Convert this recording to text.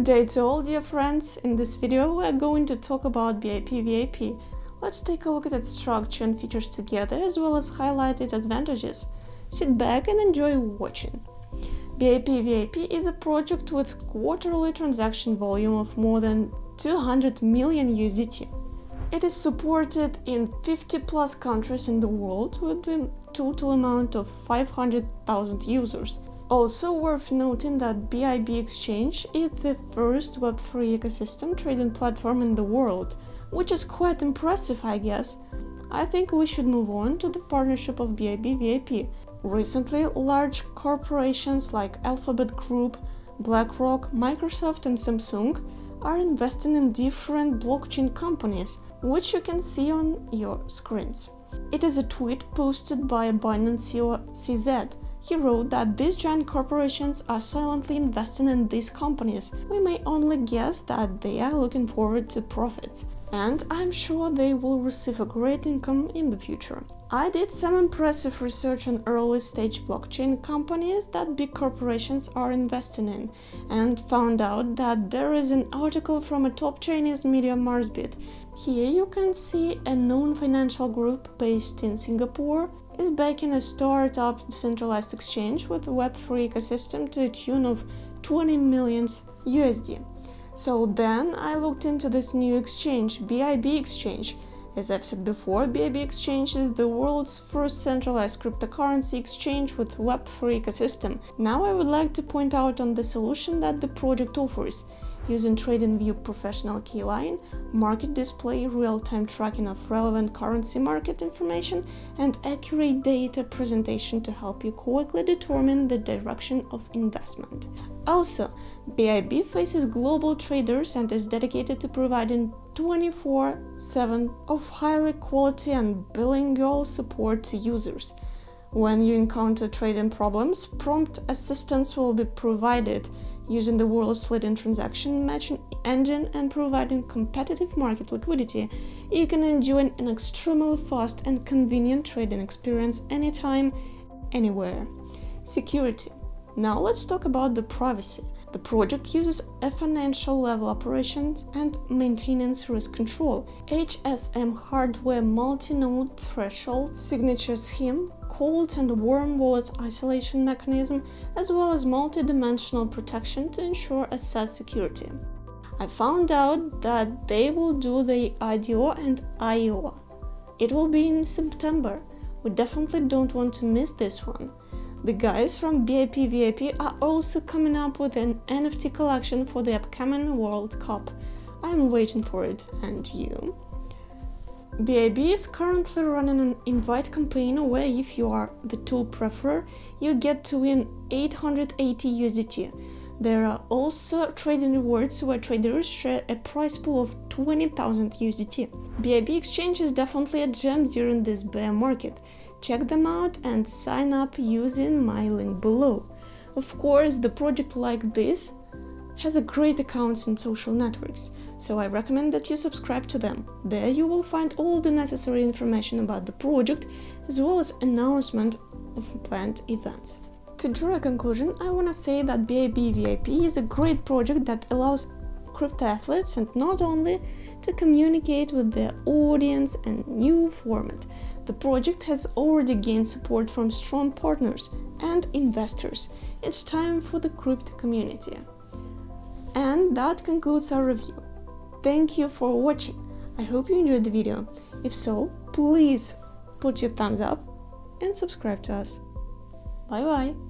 Good day to all dear friends. In this video we are going to talk about BIB VIP. Let's take a look at its structure and features together as well as highlight its advantages. Sit back and enjoy watching. BIB VIP is a project with quarterly transaction volume of more than 200 million USDT. It is supported in 50 plus countries in the world with a total amount of 500,000 users. Also worth noting that BIB Exchange is the first Web3 ecosystem trading platform in the world, which is quite impressive I guess. I think we should move on to the partnership of BIB VIP. Recently, large corporations like Alphabet Group, BlackRock, Microsoft and Samsung are investing in different blockchain companies, which you can see on your screens. It is a tweet posted by Binance CEO CZ. He wrote that these giant corporations are silently investing in these companies. We may only guess that they are looking forward to profits, and I'm sure they will receive a great income in the future. I did some impressive research on early stage blockchain companies that big corporations are investing in and found out that there is an article from a top Chinese media Marsbit. Here you can see a known financial group based in Singapore is backing a startup decentralized exchange with a Web3 ecosystem to a tune of 20 million USD. So then I looked into this new exchange, BIB Exchange, as I've said before, BIB Exchange is the world's first centralized cryptocurrency exchange with Web3 ecosystem. Now I would like to point out on the solution that the project offers using TradingView Professional K-line, market display, real-time tracking of relevant currency market information, and accurate data presentation to help you quickly determine the direction of investment. Also, BIB faces global traders and is dedicated to providing 24-7 of highly quality and bilingual support to users. When you encounter trading problems, prompt assistance will be provided using the world's leading transaction matching engine and providing competitive market liquidity, you can enjoy an extremely fast and convenient trading experience anytime, anywhere. Security. Now let's talk about the privacy. The project uses a financial level operations and maintenance risk control, HSM hardware multi-node threshold signature scheme, cold and warm wallet isolation mechanism, as well as multi-dimensional protection to ensure asset security. I found out that they will do the IDO and IO. It will be in September. We definitely don't want to miss this one. The guys from BIB VIP are also coming up with an NFT collection for the upcoming World Cup. I'm waiting for it, and you? BIB is currently running an invite campaign where if you are the top preferer, you get to win 880 USDT. There are also trading rewards where traders share a prize pool of 20,000 USDT. BIB Exchange is definitely a gem during this bear market. Check them out and sign up using my link below. Of course, the project like this has a great accounts in social networks, so I recommend that you subscribe to them. There you will find all the necessary information about the project, as well as announcement of planned events. To draw a conclusion, I wanna say that BIB VIP is a great project that allows crypto athletes and not only to communicate with their audience and new format, the project has already gained support from strong partners and investors. It's time for the crypto community. And that concludes our review. Thank you for watching. I hope you enjoyed the video. If so, please put your thumbs up and subscribe to us. Bye bye!